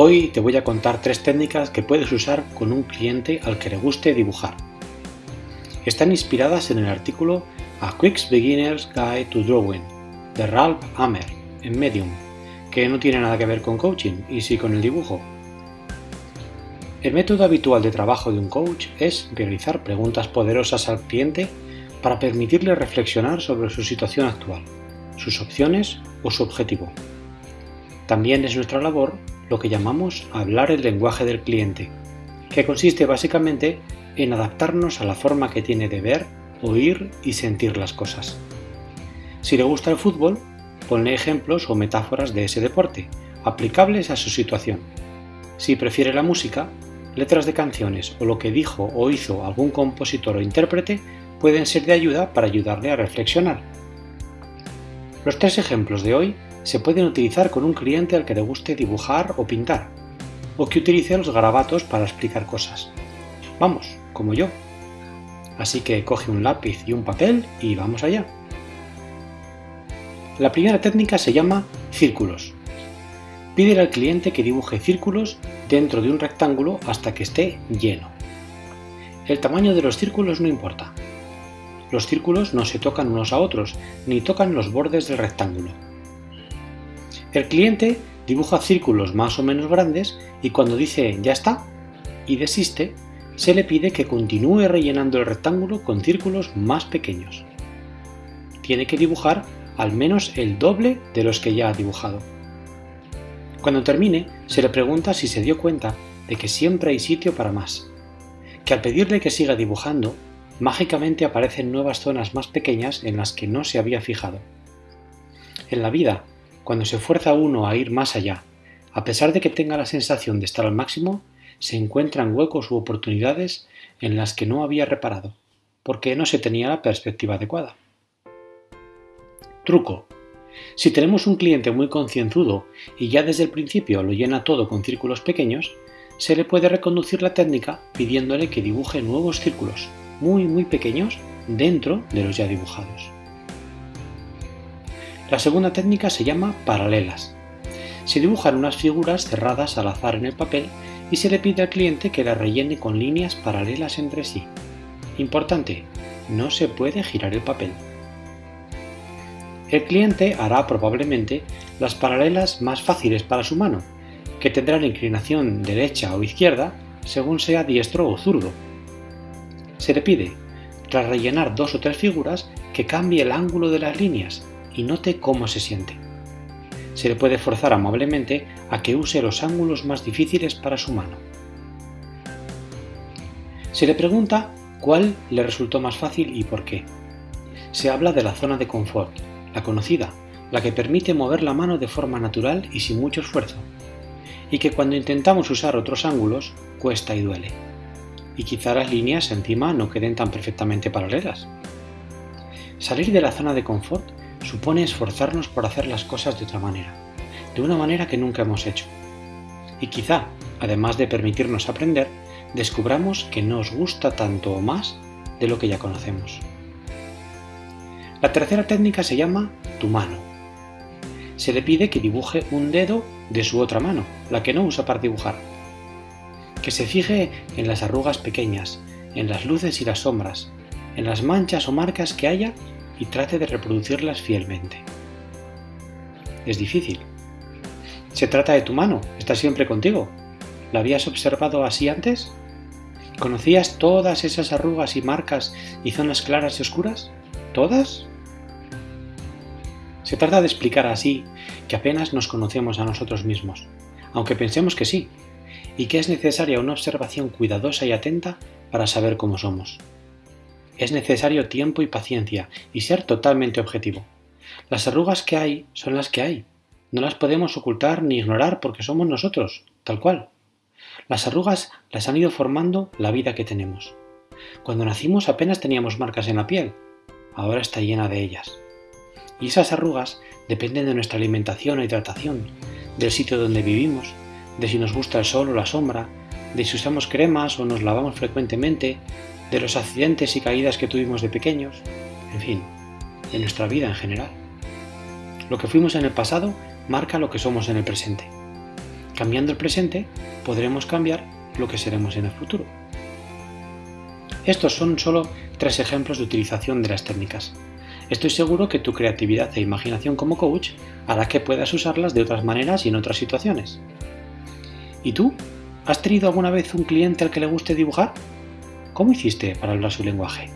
Hoy te voy a contar tres técnicas que puedes usar con un cliente al que le guste dibujar. Están inspiradas en el artículo A Quick Beginner's Guide to Drawing de Ralph Hammer en Medium, que no tiene nada que ver con coaching y sí con el dibujo. El método habitual de trabajo de un coach es realizar preguntas poderosas al cliente para permitirle reflexionar sobre su situación actual, sus opciones o su objetivo. También es nuestra labor lo que llamamos hablar el lenguaje del cliente, que consiste básicamente en adaptarnos a la forma que tiene de ver, oír y sentir las cosas. Si le gusta el fútbol, ponle ejemplos o metáforas de ese deporte, aplicables a su situación. Si prefiere la música, letras de canciones o lo que dijo o hizo algún compositor o intérprete pueden ser de ayuda para ayudarle a reflexionar. Los tres ejemplos de hoy se pueden utilizar con un cliente al que le guste dibujar o pintar, o que utilice los garabatos para explicar cosas. Vamos, como yo. Así que coge un lápiz y un papel y vamos allá. La primera técnica se llama círculos. Pídele al cliente que dibuje círculos dentro de un rectángulo hasta que esté lleno. El tamaño de los círculos no importa. Los círculos no se tocan unos a otros, ni tocan los bordes del rectángulo. El cliente dibuja círculos más o menos grandes y cuando dice ya está y desiste, se le pide que continúe rellenando el rectángulo con círculos más pequeños. Tiene que dibujar al menos el doble de los que ya ha dibujado. Cuando termine, se le pregunta si se dio cuenta de que siempre hay sitio para más, que al pedirle que siga dibujando, mágicamente aparecen nuevas zonas más pequeñas en las que no se había fijado. En la vida, cuando se fuerza uno a ir más allá, a pesar de que tenga la sensación de estar al máximo, se encuentran huecos u oportunidades en las que no había reparado, porque no se tenía la perspectiva adecuada. Truco. Si tenemos un cliente muy concienzudo y ya desde el principio lo llena todo con círculos pequeños, se le puede reconducir la técnica pidiéndole que dibuje nuevos círculos, muy muy pequeños, dentro de los ya dibujados. La segunda técnica se llama paralelas. Se dibujan unas figuras cerradas al azar en el papel y se le pide al cliente que las rellene con líneas paralelas entre sí. Importante, no se puede girar el papel. El cliente hará probablemente las paralelas más fáciles para su mano, que tendrán inclinación derecha o izquierda según sea diestro o zurdo. Se le pide, tras rellenar dos o tres figuras, que cambie el ángulo de las líneas y note cómo se siente. Se le puede forzar amablemente a que use los ángulos más difíciles para su mano. Se le pregunta cuál le resultó más fácil y por qué. Se habla de la zona de confort, la conocida, la que permite mover la mano de forma natural y sin mucho esfuerzo, y que cuando intentamos usar otros ángulos cuesta y duele. Y quizá las líneas encima no queden tan perfectamente paralelas. Salir de la zona de confort supone esforzarnos por hacer las cosas de otra manera, de una manera que nunca hemos hecho. Y quizá, además de permitirnos aprender, descubramos que nos gusta tanto o más de lo que ya conocemos. La tercera técnica se llama tu mano. Se le pide que dibuje un dedo de su otra mano, la que no usa para dibujar. Que se fije en las arrugas pequeñas, en las luces y las sombras, en las manchas o marcas que haya y trate de reproducirlas fielmente. Es difícil. Se trata de tu mano, está siempre contigo. ¿La habías observado así antes? ¿Conocías todas esas arrugas y marcas y zonas claras y oscuras? ¿Todas? Se trata de explicar así que apenas nos conocemos a nosotros mismos, aunque pensemos que sí, y que es necesaria una observación cuidadosa y atenta para saber cómo somos. Es necesario tiempo y paciencia y ser totalmente objetivo. Las arrugas que hay son las que hay. No las podemos ocultar ni ignorar porque somos nosotros, tal cual. Las arrugas las han ido formando la vida que tenemos. Cuando nacimos apenas teníamos marcas en la piel, ahora está llena de ellas. Y esas arrugas dependen de nuestra alimentación o hidratación, del sitio donde vivimos, de si nos gusta el sol o la sombra, de si usamos cremas o nos lavamos frecuentemente, de los accidentes y caídas que tuvimos de pequeños, en fin, de nuestra vida en general. Lo que fuimos en el pasado marca lo que somos en el presente. Cambiando el presente, podremos cambiar lo que seremos en el futuro. Estos son solo tres ejemplos de utilización de las técnicas. Estoy seguro que tu creatividad e imaginación como coach hará que puedas usarlas de otras maneras y en otras situaciones. ¿Y tú? ¿Has tenido alguna vez un cliente al que le guste dibujar? ¿Cómo hiciste para hablar su lenguaje?